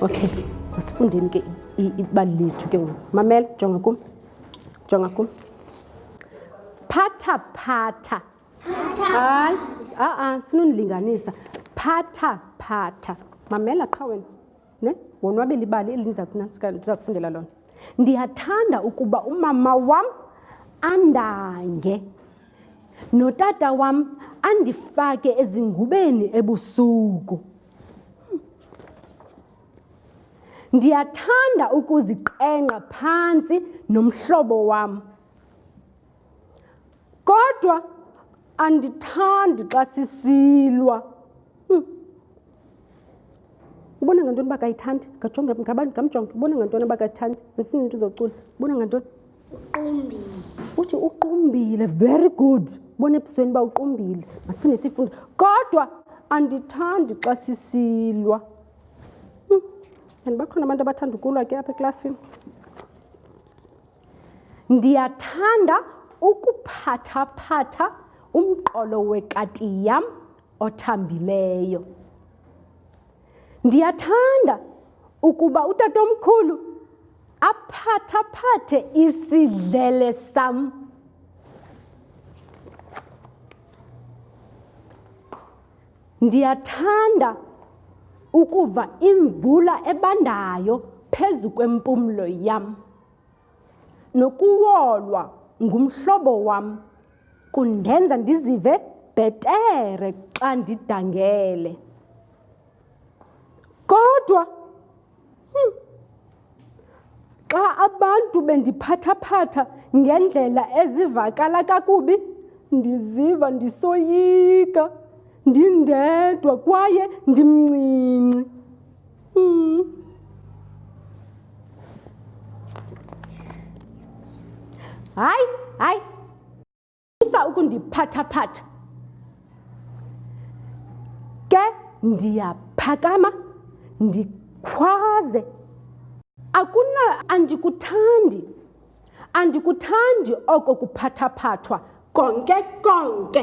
okay masifundeni ke ibali lethu ke ngoku mamela jonga kum jonga kum phatha phatha hayi a-a sinonilinganisa phatha phatha mamela qha wena ne wonwabela ibali eli ndiza kufundela lona ndiyathanda ukuba umama wam andange notata wam andifake ezingubeni ebusuku hmm. ndiyathanda ukuziqengqa phantsi nomhlobo wam kodwa andithandi xa sisilwa hmm. ubona ngantoni uba kayithandi ngajonge ngabantu ngamjonge ubona ngantoni uba kayithandi andifuni into uzocula ubona ngantoni uqumbile uthi uqumbile very good ubona ebusweni uba uqumbile masiphinde sifunde kodwa andithandi xa sisilwa hmm. and bakhona abantu abathanda ukulwa ke apha eklasini Ndiyathanda ukuphathaphatha umqolo wekati yam othambileyo. Ndiyathanda ukuba utatomkhulu aphathaphathe isidlele sam. Ndiyathanda ukuva imvula ebandayo phezu kwempumlo yam. Nokuwolwa ngumhlobo wam kundenza ndizive bhetere xa ndidangele. Kodwa hmm, xa abantu bendiphathaphatha ngendlela ezivakala kakubi, ndiziva ndisoyika, ndindedwa kwaye ndimncinci. Hayi, hayi. Musa ukundiphathaphatha. Ke ndiyaphakama ndikhwaze. Akuna andikuthandi. Andikuthandi oko kuphathaphathwa konke konke.